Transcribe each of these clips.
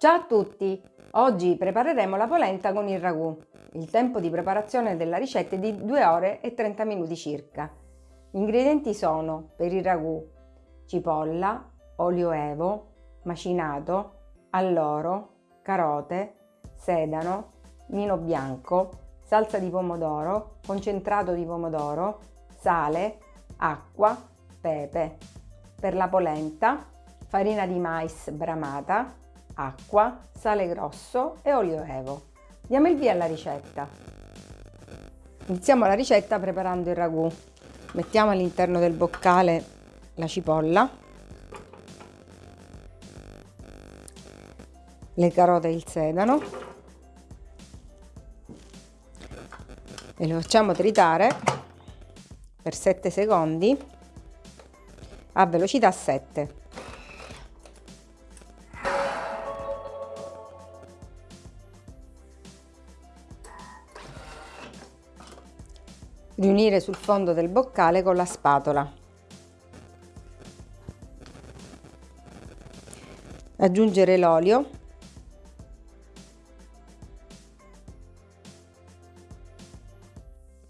Ciao a tutti! Oggi prepareremo la polenta con il ragù. Il tempo di preparazione della ricetta è di 2 ore e 30 minuti circa. Gli ingredienti sono per il ragù cipolla, olio evo, macinato, alloro, carote, sedano, vino bianco, salsa di pomodoro, concentrato di pomodoro, sale, acqua, pepe. Per la polenta, farina di mais bramata, acqua, sale grosso e olio evo. Diamo il via alla ricetta. Iniziamo la ricetta preparando il ragù. Mettiamo all'interno del boccale la cipolla, le carote e il sedano e lo facciamo tritare per 7 secondi a velocità 7. Riunire sul fondo del boccale con la spatola. Aggiungere l'olio.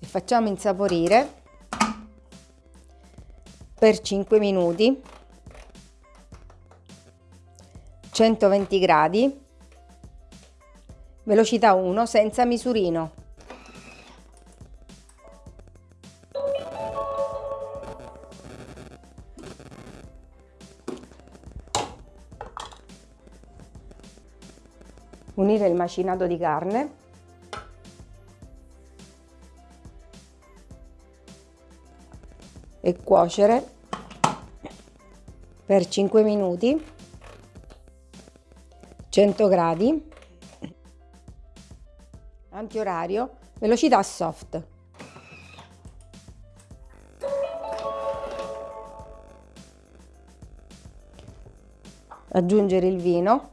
E facciamo insaporire per 5 minuti. 120 gradi. Velocità 1 senza misurino unire il macinato di carne. E cuocere per 5 minuti 100 gradi. Antiorario velocità soft. Aggiungere il vino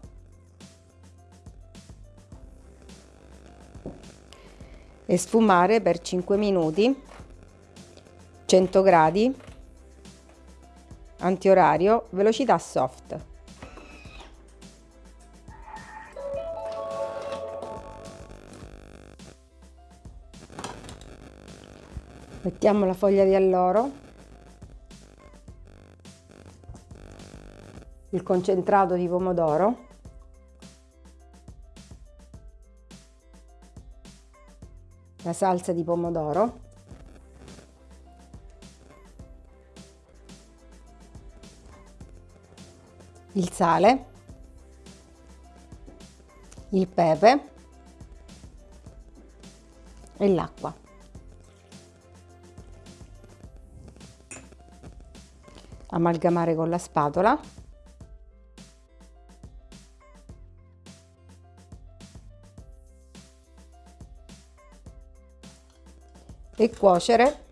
e sfumare per 5 minuti 100 gradi antiorario velocità soft. Mettiamo la foglia di alloro il concentrato di pomodoro la salsa di pomodoro. Il sale. Il pepe. E l'acqua. Amalgamare con la spatola e cuocere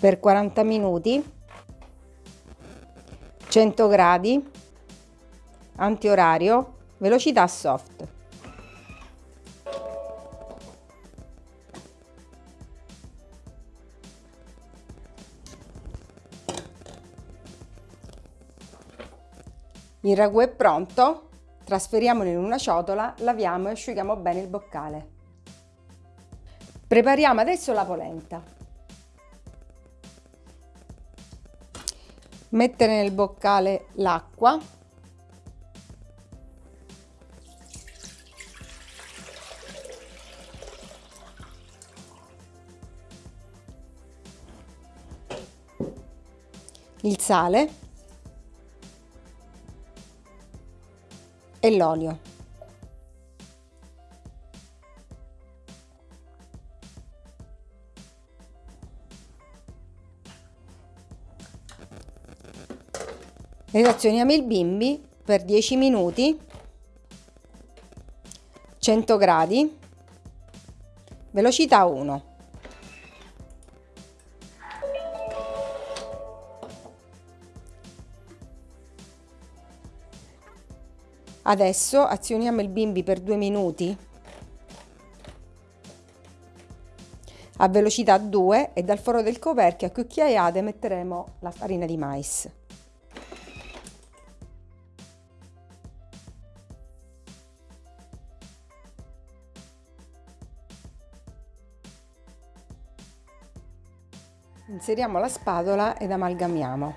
per 40 minuti 100 gradi antiorario velocità soft. Il ragù è pronto trasferiamolo in una ciotola laviamo e asciughiamo bene il boccale Prepariamo adesso la polenta. Mettere nel boccale l'acqua. Il sale e l'olio. Relazioniamo il bimbi per 10 minuti, 100 gradi, velocità 1. Adesso azioniamo il bimbi per 2 minuti a velocità 2 e dal foro del coperchio a cucchiaiate metteremo la farina di mais. Inseriamo la spatola ed amalgamiamo.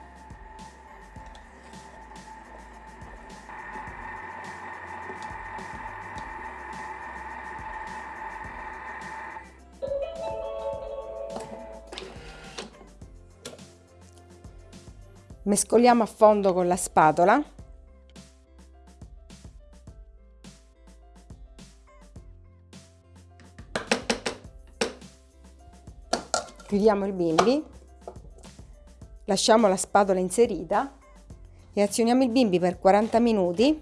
Mescoliamo a fondo con la spatola. Chiudiamo il bimbi, lasciamo la spatola inserita e azioniamo il bimbi per 40 minuti,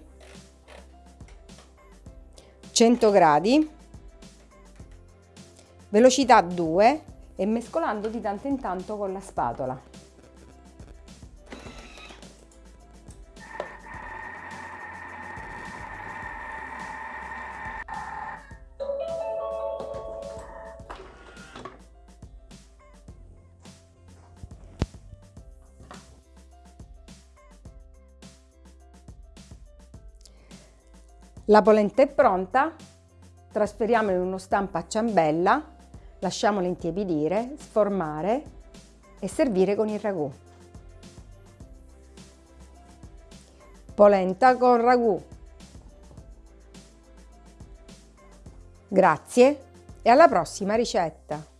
100 gradi, velocità 2 e mescolando di tanto in tanto con la spatola. La polenta è pronta, trasferiamola in uno stampo a ciambella, lasciamola intiepidire, sformare e servire con il ragù. Polenta con ragù. Grazie e alla prossima ricetta!